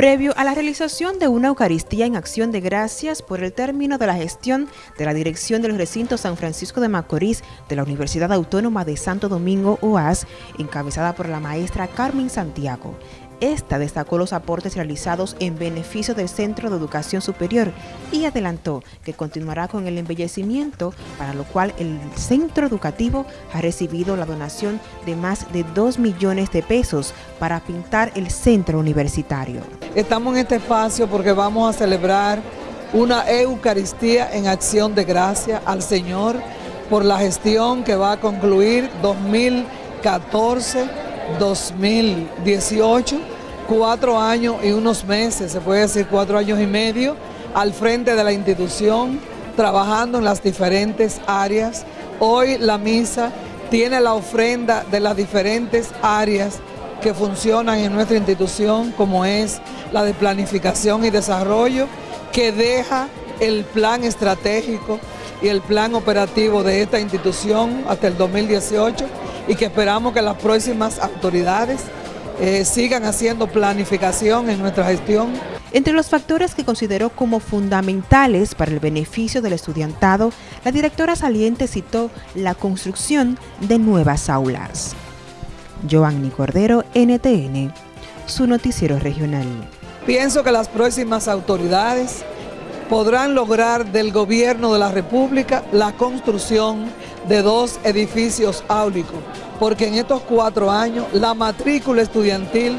Previo a la realización de una Eucaristía en acción de gracias por el término de la gestión de la Dirección de los Recintos San Francisco de Macorís de la Universidad Autónoma de Santo Domingo, OAS, encabezada por la maestra Carmen Santiago, esta destacó los aportes realizados en beneficio del Centro de Educación Superior y adelantó que continuará con el embellecimiento, para lo cual el centro educativo ha recibido la donación de más de 2 millones de pesos para pintar el centro universitario. Estamos en este espacio porque vamos a celebrar una Eucaristía en acción de gracia al Señor por la gestión que va a concluir 2014 2018, cuatro años y unos meses, se puede decir cuatro años y medio, al frente de la institución, trabajando en las diferentes áreas. Hoy la misa tiene la ofrenda de las diferentes áreas que funcionan en nuestra institución, como es la de planificación y desarrollo, que deja el plan estratégico y el plan operativo de esta institución hasta el 2018 y que esperamos que las próximas autoridades eh, sigan haciendo planificación en nuestra gestión. Entre los factores que consideró como fundamentales para el beneficio del estudiantado, la directora saliente citó la construcción de nuevas aulas. Joanny Cordero, NTN, su noticiero regional. Pienso que las próximas autoridades podrán lograr del gobierno de la República la construcción de dos edificios áulicos, porque en estos cuatro años la matrícula estudiantil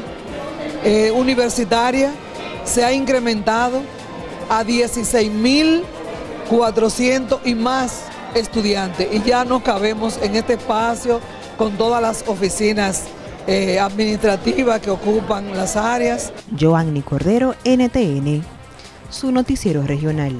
eh, universitaria se ha incrementado a 16.400 y más estudiantes y ya no cabemos en este espacio con todas las oficinas eh, administrativas que ocupan las áreas. Joanny Cordero, NTN su noticiero regional.